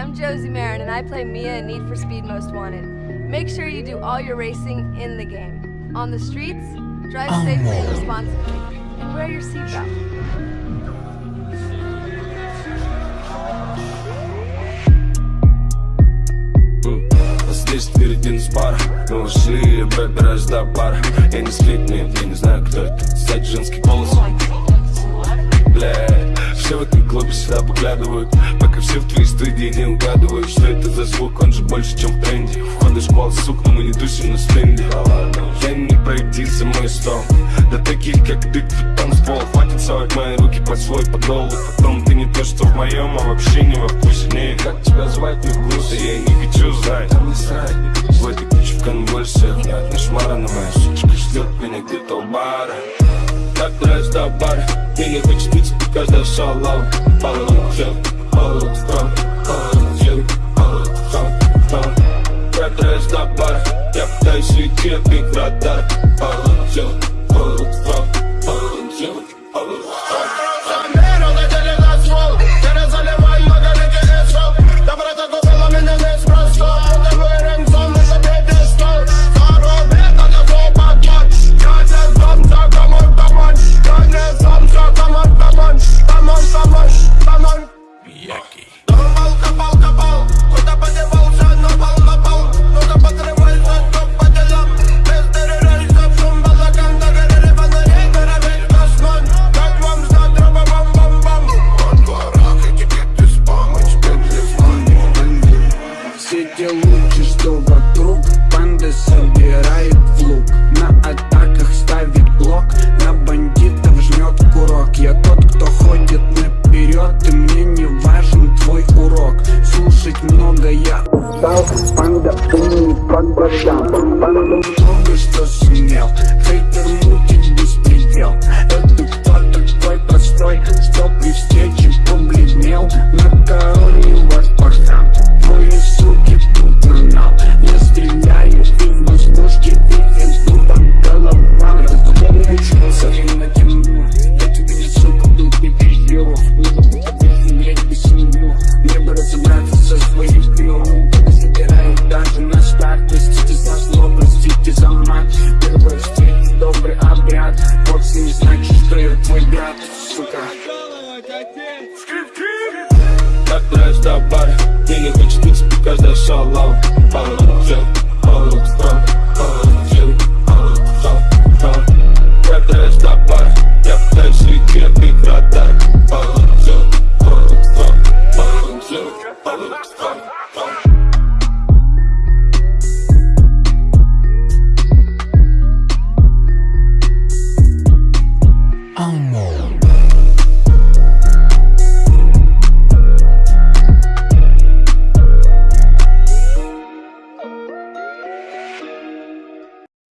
I'm Josie Marin, and I play Mia in Need for Speed Most Wanted. Make sure you do all your racing in the game. On the streets, drive safely and responsibly, and wear your seatbelt. Здесь впереди нас пара Мы вошли, пробираюсь до бара Я не слип, нет, я не знаю, кто это Сзади женский голос Бля, все в этом клубе сюда поглядывают. Пока все в твоей студии не угадывают Что это за звук, он же больше, чем в тренде. Входишь в школы, сука, но мы не тусим на стенде. Я не пройти за мой стол. Да таких, как ты, тут танцпол Хватит совать мои руки под свой подол. Потом ты не то, что в моем, а вообще не во вкусе. Не, как тебя звать, не вкуса, я не хочу знать. Не срать В этой куче в конвульсиях Нет, не шмара, но моя сучка ждет меня где-то у бара. Так нравится до бара Dealing with your bitch because that's all I'm Follow the jump, follow the drum Follow the jump, follow the drum, drum Raptor is not bad Yaptığı işi kirpik radar. Follow the jump Все те лучи, что вокруг Банды собирает в лук. На атаках ставит блок На бандитов жмет курок. Я тот, кто ходит наперед И мне не важен твой урок. Слушать много я устал Панда умный по годам Панда много что сумел trabalho Liga quando escutas, porque because they're Fala no céu,